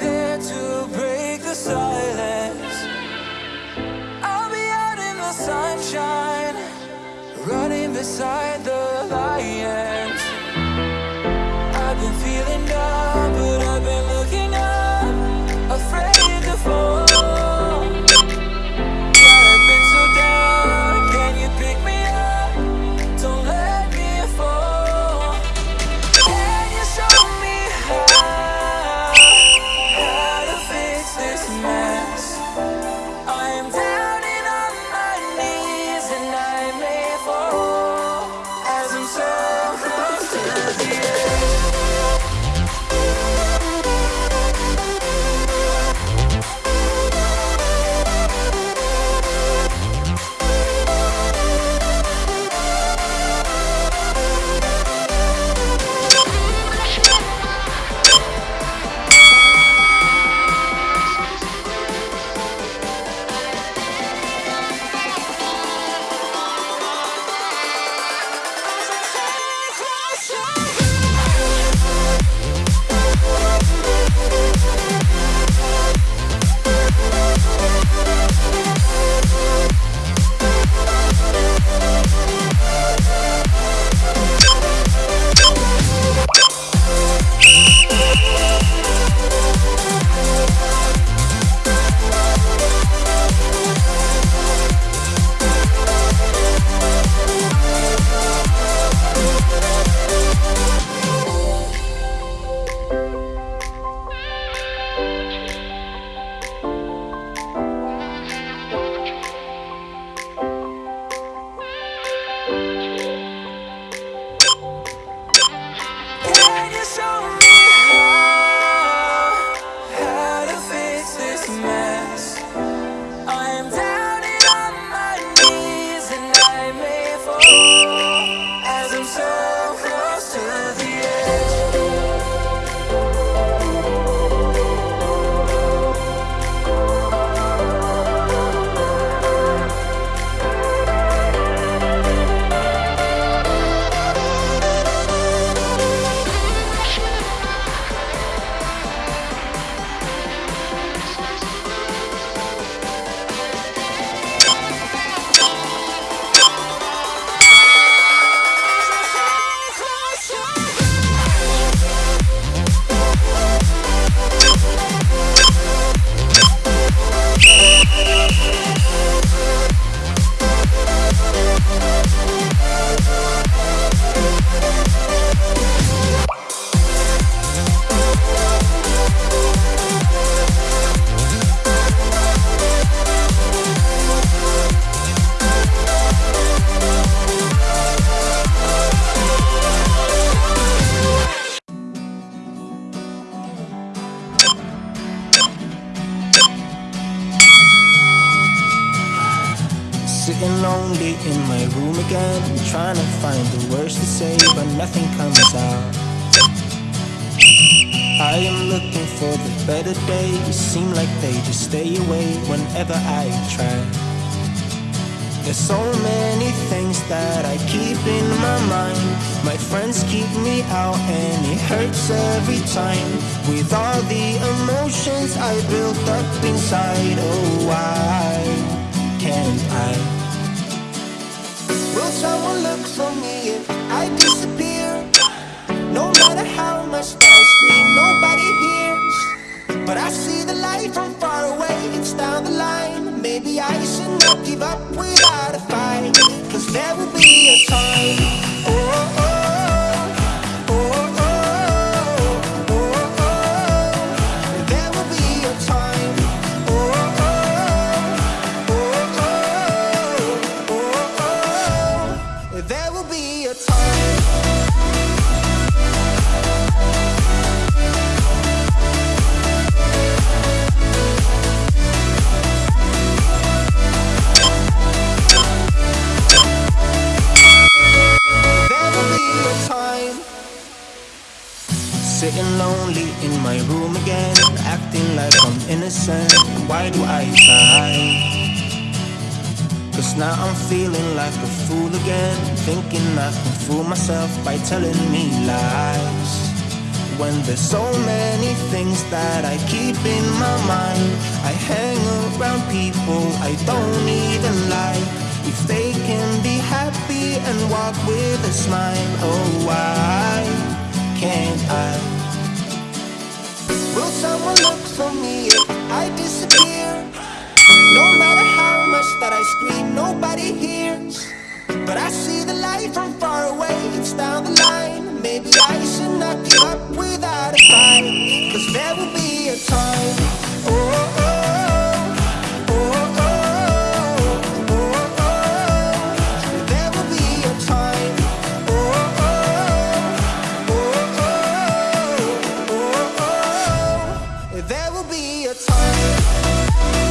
to break the silence. I'll be out in the sunshine Running beside the lion. May Sitting lonely in my room again, trying to find the words to say, but nothing comes out. I am looking for the better days, seem like they just stay away whenever I try. There's so many things that I keep in my mind. My friends keep me out and it hurts every time. With all the emotions I built up inside, oh why can't I? Someone look for me if I disappear? No matter how much I scream, nobody hears. But I see the light from far away, it's down the line. Maybe I should not give up without a fight. Cause there will be a time. Why do I try? Cause now I'm feeling like a fool again, thinking I can fool myself by telling me lies. When there's so many things that I keep in my mind, I hang around people I don't even like. If they can be happy and walk with a smile. Oh, why I scream, nobody hears But I see the light from far away. It's down the line. Maybe I should not give up without a fight. Cause there will be a time. Oh. oh, oh, oh there will be a time.